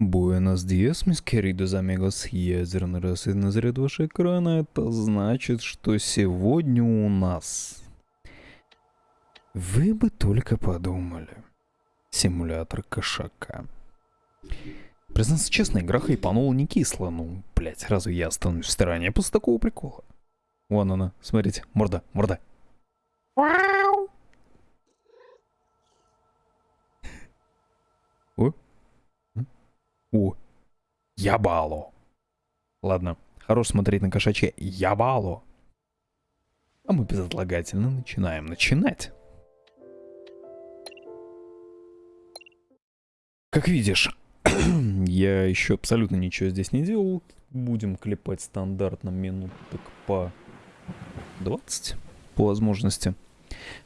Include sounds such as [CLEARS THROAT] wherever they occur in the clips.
Буэнос диас, мисс queridos amigos. Ядерный рассвет на заряд вашего экрана. Это значит, что сегодня у нас... Вы бы только подумали. Симулятор кошака. Признаться честно, игра хайпанула не кисло. Ну, блять, разве я останусь в стороне после такого прикола? Вон она, смотрите, морда, морда. О, о, ябало. Ладно, хорош смотреть на кошачье ябало. А мы безотлагательно начинаем начинать. Как видишь, [CLEARS THROAT] я еще абсолютно ничего здесь не делал. Будем клепать стандартно минуток по 20 по возможности.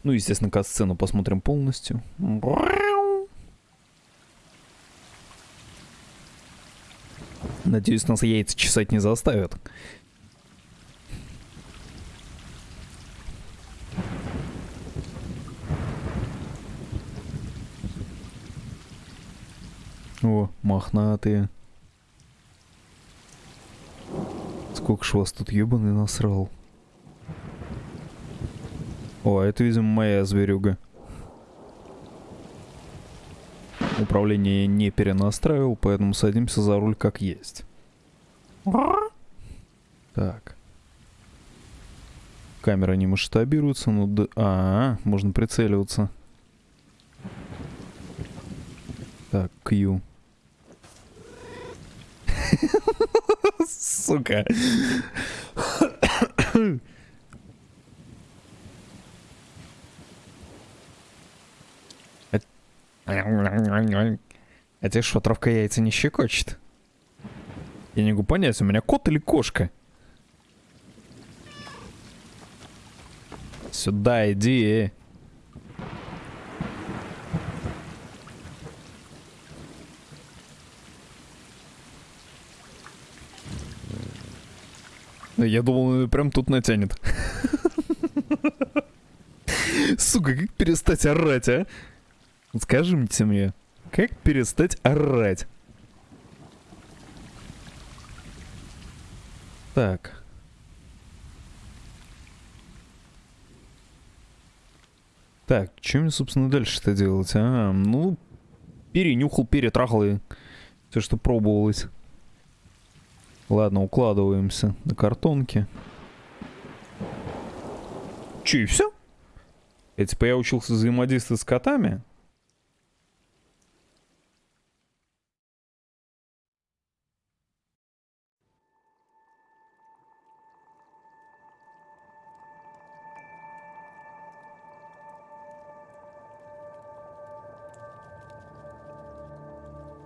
Ну, естественно, кат-сцену посмотрим полностью. Надеюсь, нас яйца чесать не заставят. О, мохнатые. Сколько ж вас тут ебаный насрал. О, а это, видимо, моя зверюга. Управление не перенастраивал, поэтому садимся за руль как есть. Так. Камера не масштабируется, ну да... А, -а, -а можно прицеливаться. Так, Q. Сука. А тебе что, травка яйца не щекочет? Я не могу понять, у меня кот или кошка? Сюда иди. Я думал, прям тут натянет. [LAUGHS] Сука, как перестать орать, а? Скажите мне, как перестать орать? Так. Так, что мне, собственно, дальше-то делать? А, ну, перенюхал, перетрахал и все, что пробовалось. Ладно, укладываемся на картонке. Че, и все? Я типа я учился взаимодействовать с котами?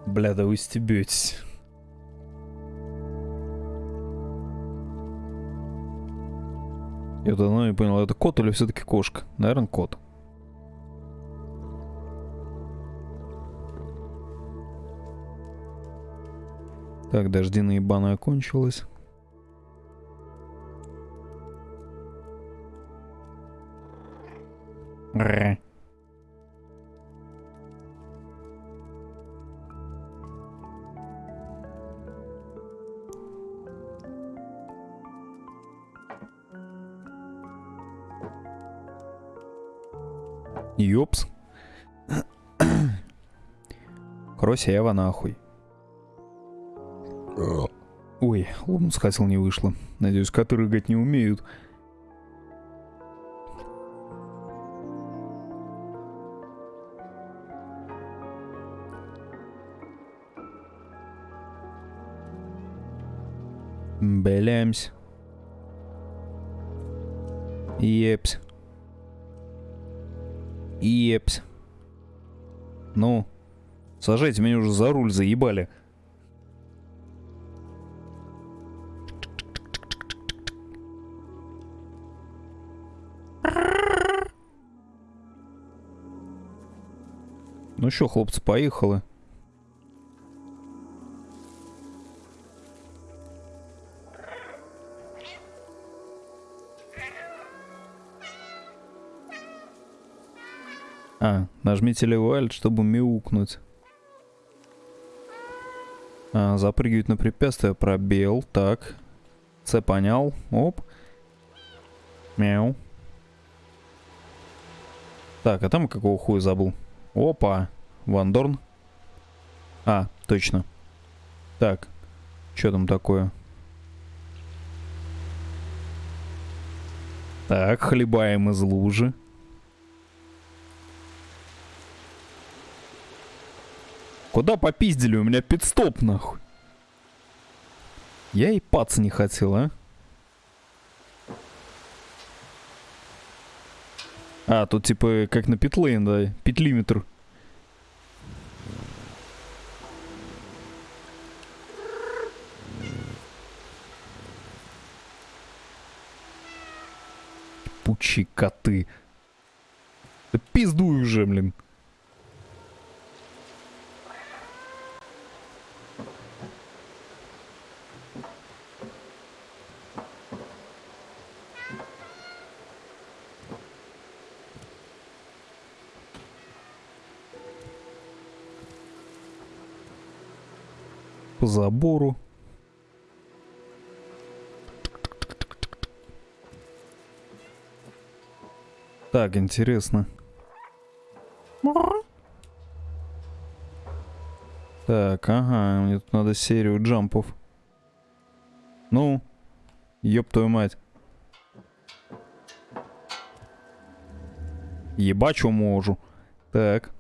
Бля, да вы стебетесь. Я давно не понял, это кот или все-таки кошка? Наверное, кот. Так, дождина ебаная кончилась. Ре. Ёпс. Крося Эва нахуй. Ой, лобнус хотел не вышло. Надеюсь, коты рыгать не умеют. Белямсь. Епс. Епс. Ну, сажайте меня уже за руль, заебали. Ну что, хлопцы, поехали. Нажмите левый альт, чтобы мяукнуть. А, запрыгивать на препятствие. Пробел. Так. С понял. Оп. Мяу. Так, а там какого хуя забыл? Опа. Вандорн. А, точно. Так. Что там такое? Так, хлебаем из лужи. Куда попиздили? У меня пидстоп, нахуй. Я и пац не хотел, а? А, тут типа как на питлейн, да, питлиметр. Пучи коты. Да пиздуй уже, блин. Забору. Так, интересно. Так, ага, мне тут надо серию jump ов. Ну, ёб твою мать. Ебачу можу. Так.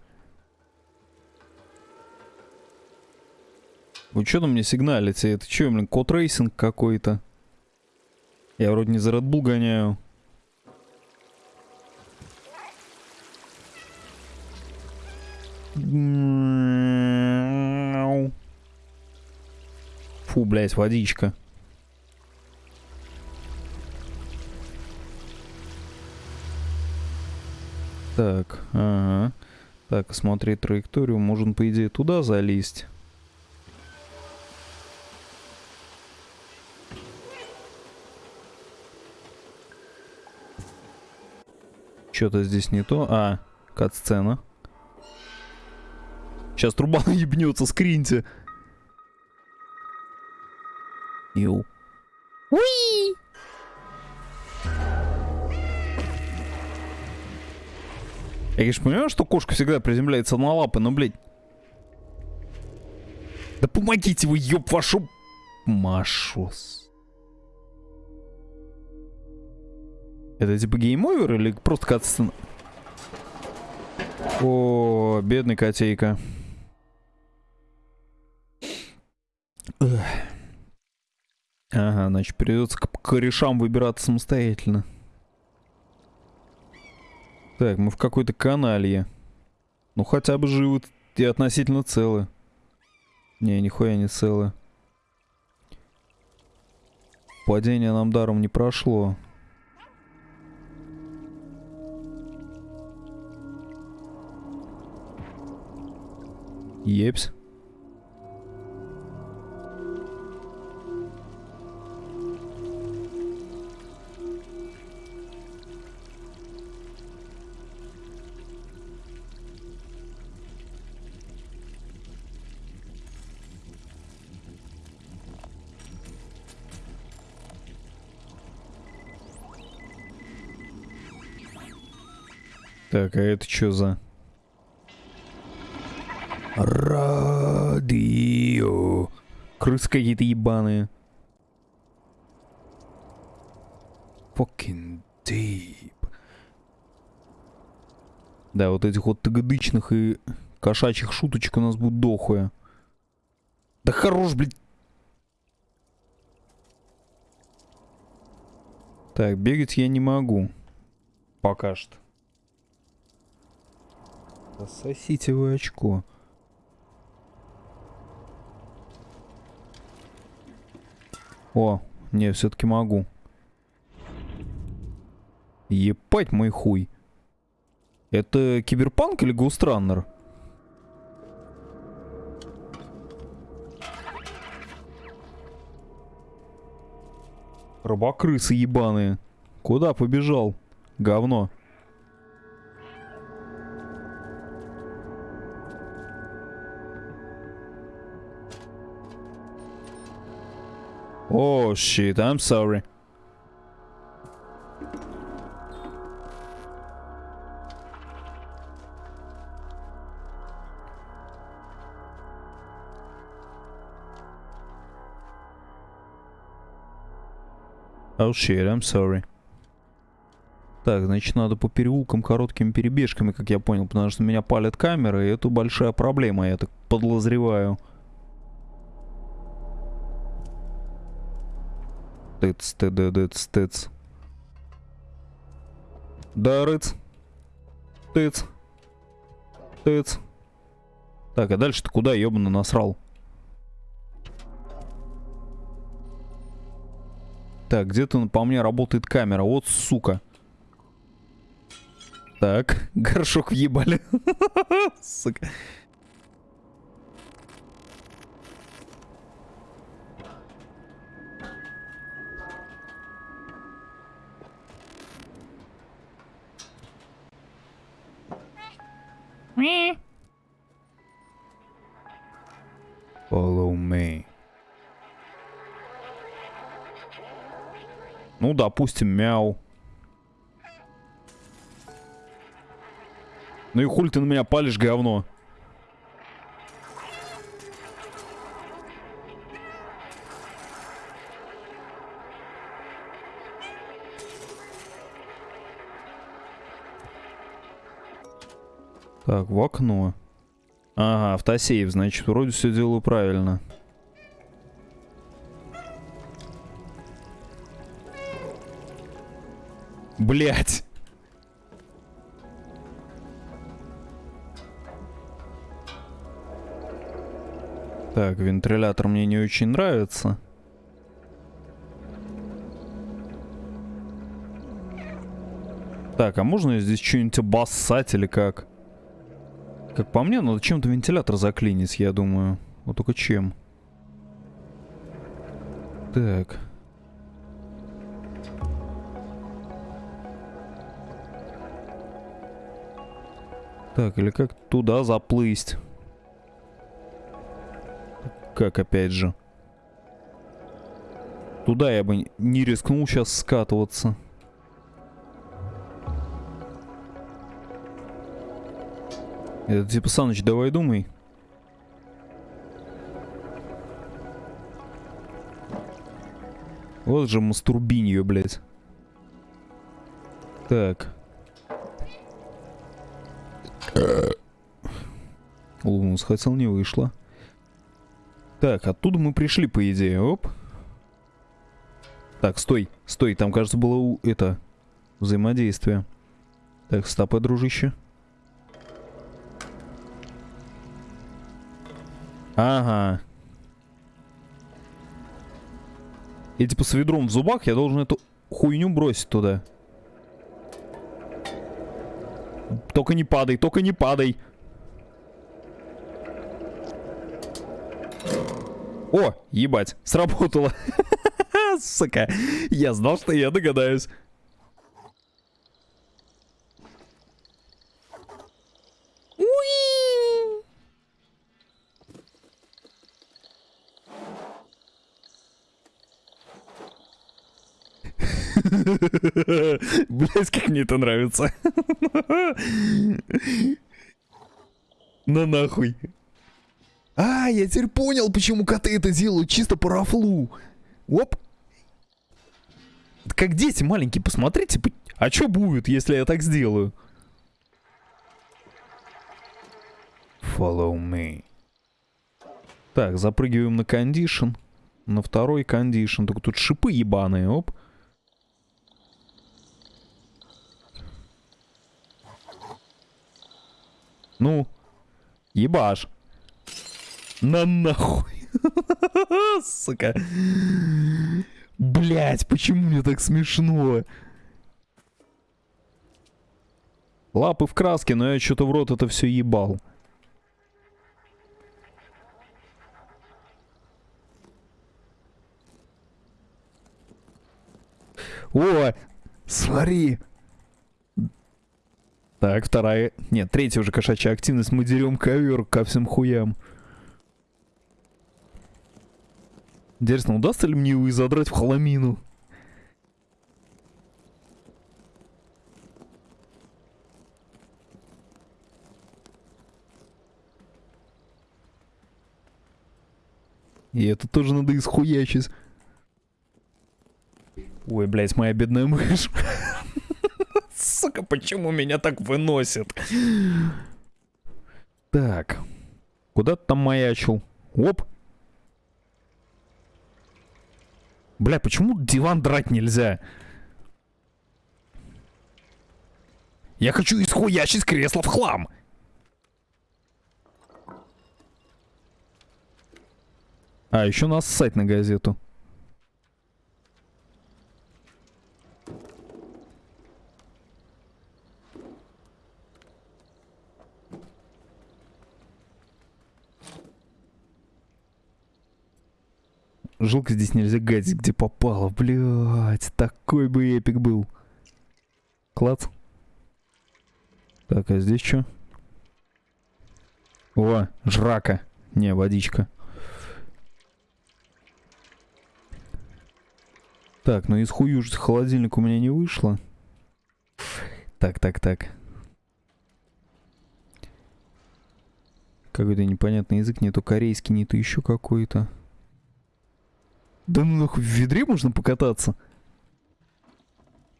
Вы что там мне сигналите? Это что, блин, кот racing какой-то? Я вроде не за Red Bull гоняю. Фу, блядь, водичка. Так, ага. Так, смотреть траекторию. Можно, по идее, туда залезть. Что-то здесь не то. А, кат-сцена. Сейчас труба [LAUGHS] ебнется, скриньте. Ю. Уи! Я, конечно, понимаю, что кошка всегда приземляется на лапы, но, блядь... Да помогите вы, ёб вашу... Машус. Это типа game over или просто катсцена? О, бедный котейка. Ага, значит, придется к корешам выбираться самостоятельно. Так, мы в какой-то каналье. Ну, хотя бы живут и относительно целы. Не, нихуя не целы. Падение нам даром не прошло. Епс. Так, а это что за... Радио. Крысы какие-то ебаные. Fucking deep. Да, вот этих вот тагадычных и кошачьих шуточек у нас будет дохуя. Да хорош, блядь. Так, бегать я не могу. Пока что. Сосите вы очко. О, не, все-таки могу. Епать мой хуй. Это киберпанк или Густраннер? Рыбакрысы ебаные. Куда побежал? Говно. Oh, shit, I'm sorry. Oh shit, I'm sorry. Так, значит, надо по переулкам короткими перебежками, как я понял, потому что меня палят камеры, и это большая проблема, я так подозреваю. Тыц, тыдыдыц, тыц. Да, рыц. Тыц. Тыц. Так, а дальше-то куда, ёбаный, насрал? Так, где-то по мне работает камера. Вот сука. Так, [LAUGHS] горшок въебали. [LAUGHS] Сука. Follow me. Ну, допустим, мяу. Ну и хуль ты на меня палишь, говно. Так, в окно. Ага, автосейв, значит, вроде все делаю правильно. Блять. Так, вентилятор мне не очень нравится. Так, а можно здесь что-нибудь обоссать или как? Как по мне, надо чем-то вентилятор заклинить, я думаю. Вот только чем. Так. Так, или как туда заплыть? Как опять же? Туда я бы не рискнул сейчас скатываться. Это типа, Саныч, давай думай. Вот же мастурбинье, блядь. Так. Улыбнулся, хотел, не вышло. Так, оттуда мы пришли, по идее. Оп. Так, стой, стой. Там, кажется, было у... это... Взаимодействие. Так, стопы, дружище. Ага. И типа с ведром в зубах я должен эту хуйню бросить туда. Только не падай, только не падай. О, ебать, сработало. [LAUGHS] Сука, я знал, что я догадаюсь. Блять, как мне это нравится. На нахуй. А, я теперь понял, почему коты это делают чисто по рафлу. Оп. Как дети маленькие, посмотрите, а что будет, если я так сделаю? Follow me. Так, запрыгиваем на кондишн. На второй кондишн. Только тут шипы ебаные, оп. Ну, ебаш. На нахуй. [LAUGHS] Сука. Блять, почему мне так смешно? Лапы в краске, но я что-то в рот это все ебал. О, смотри, так, вторая... Нет, третья уже кошачья активность. Мы дерем ковер ко всем хуям. Интересно, удастся ли мне его и задрать в хламину? И это тоже надо исхуячить. Ой, блядь, моя бедная мышь. [LAUGHS] Сука, почему меня так выносит? Так. Куда ты там маячил? Оп. Бля, почему диван драть нельзя? Я хочу исхуячить кресло в хлам. А, еще нас ссать на газету. Жалко здесь нельзя гадить, где попало. Блять, такой бы эпик был. Клац. Так, а здесь что? О, жрака. Не, водичка. Так, ну из хую холодильник у меня не вышло. Так, так, так. Какой-то непонятный язык, не то корейский, не то еще какой-то. Да ну нахуй, в ведре можно покататься?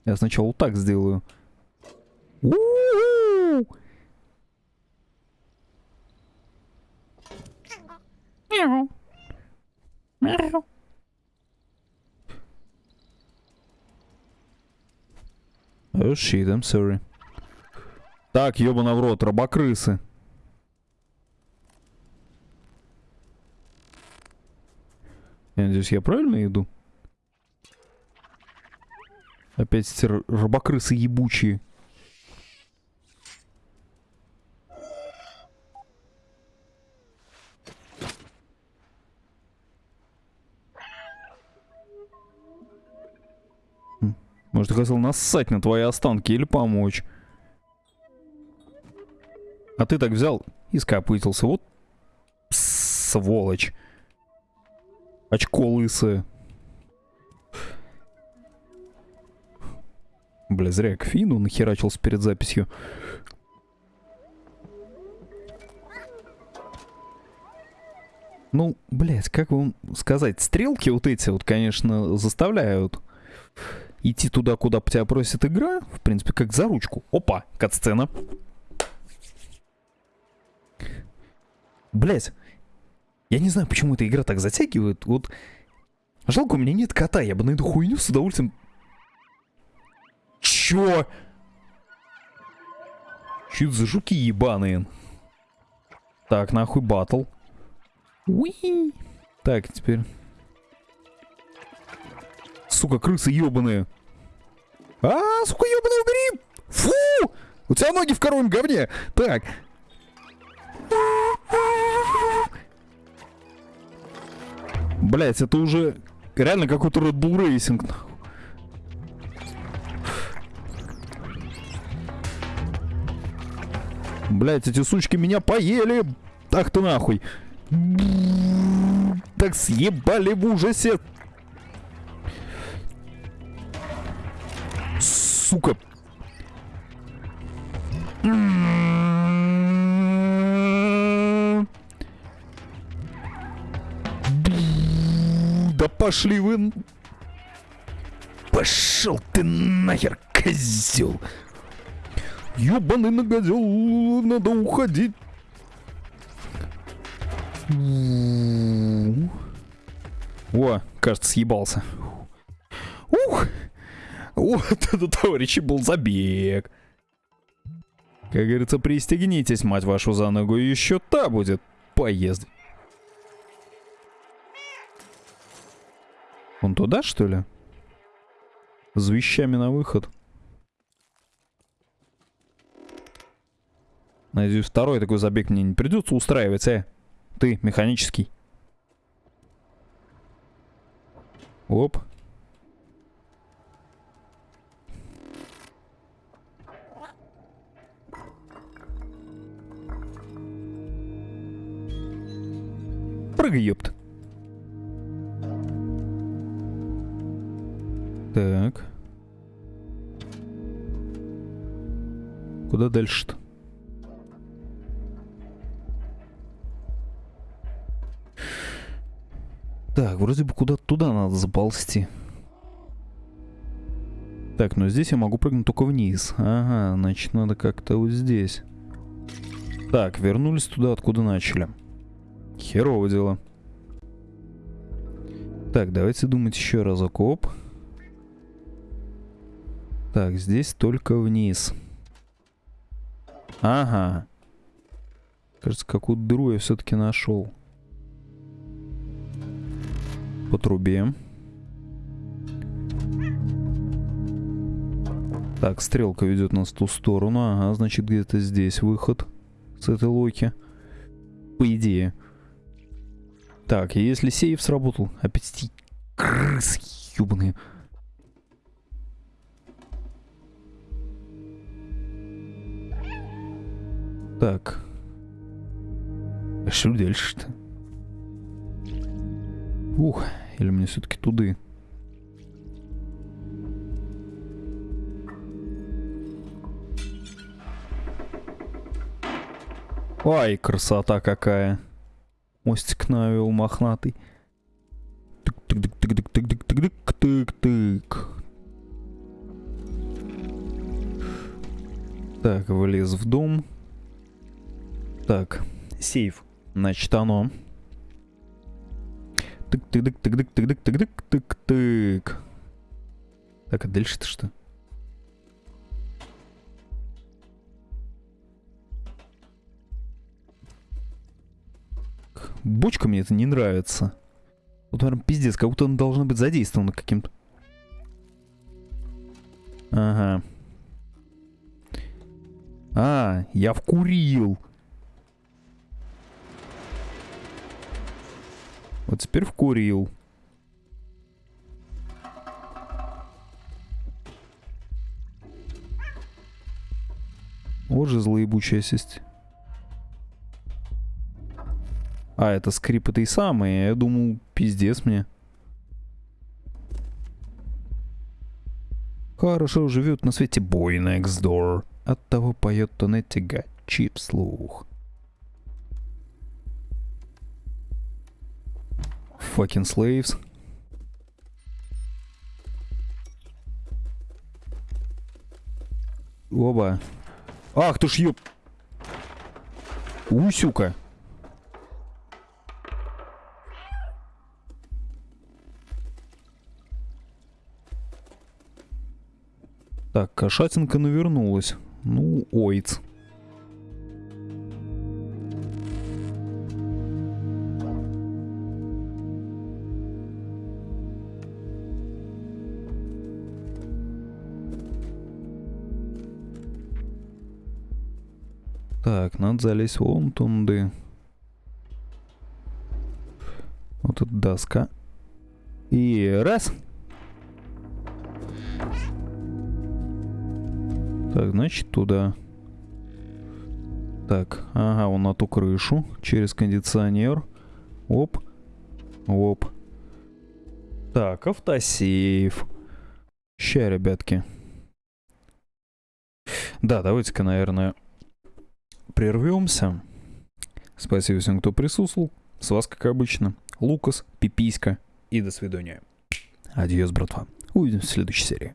Я сначала вот так сделаю. Мяу. Мяу. Oh shit, I'm sorry. Так, ёбана в рот, рабокрысы. Я надеюсь, я правильно иду? Опять эти рабокрысы ебучие. Может, я хотел нассать на твои останки или помочь. А ты так взял и скопытился. Вот сволочь. Очко лысое. Бля, зря я к Фину нахерачился перед записью. Ну, блядь, как вам сказать, стрелки вот эти вот, конечно, заставляют идти туда, куда тебя просит игра. В принципе, как за ручку. Опа, кат-сцена. Блять, я не знаю, почему эта игра так затягивает. Вот жалко, у меня нет кота, я бы на эту хуйню с удовольствием... Чё? Чё это за жуки ебаные? Так, нахуй батл. Уи. Так, теперь... Сука, крысы ебаные. А, сука, ебаный гриб! Фу! У тебя ноги в коровьем говне. Так. Блять, это уже реально какой-то Red Bull Racing. Блять, эти сучки меня поели. Так ты нахуй. Так съебали в ужасе. Сука. Пошли вы... Пошел ты нахер, козел! Ёбаный нагодел, надо уходить. О, кажется, съебался. Ух! Вот это, товарищи, был забег. Как говорится, пристегнитесь, мать вашу, за ногу, еще та будет поезд. Он туда, что ли? С вещами на выход. Надеюсь, второй такой забег мне не придется устраивать, э? Ты, механический. Оп. Прыгай, ёпт. Так. Куда дальше-то? Так, вроде бы куда-то туда надо заползти. Так, но здесь я могу прыгнуть только вниз. Ага, значит, надо как-то вот здесь. Так, вернулись туда, откуда начали. Херово дело. Так, давайте думать еще разок. Оп. Так, здесь только вниз. Ага. Кажется, какую-то дыру я все-таки нашел. По трубе. Так, стрелка ведет нас в ту сторону. Ага, значит, где-то здесь выход с этой локи. По идее. Так, если сейф сработал, опять крысы ебаные. Так. А что дальше-то? Ух, или мне все-таки туды? Ай, красота какая. Мостик навел мохнатый. Тык-тык-тык-тык-тык-тык-тык-тык. Так, влез в дом. Так, сейф. Значит, оно. Тык-тык-тык-тык-тык-тык-тык-тык-тык. Так, а дальше-то что? Бочка мне это не нравится. Вот, наверное, пиздец, как будто она должна быть задействована каким-то. Ага. А, я вкурил. Вот теперь вкурил. Вот же злоебучая сесть. А, это скрип этой самой. Я думал, пиздец мне. Хорошо живет на свете бой next door. От того поет Тонетти Гачи вслух. Fucking slaves. Оба. Ах ты ж ёп... Усюка. Так, кошатинка навернулась. Ну, ойц. Так, надо залезть вон тунды. Вот эта доска. И раз. Так, значит, туда. Так, ага, он на ту крышу. Через кондиционер. Оп. Оп. Так, автосейф. Ща, ребятки. Да, давайте-ка, наверное, прервемся. Спасибо всем, кто присутствовал. С вас, как обычно, Лукас, Пиписька и до свидания. Адьос, братва. Увидимся в следующей серии.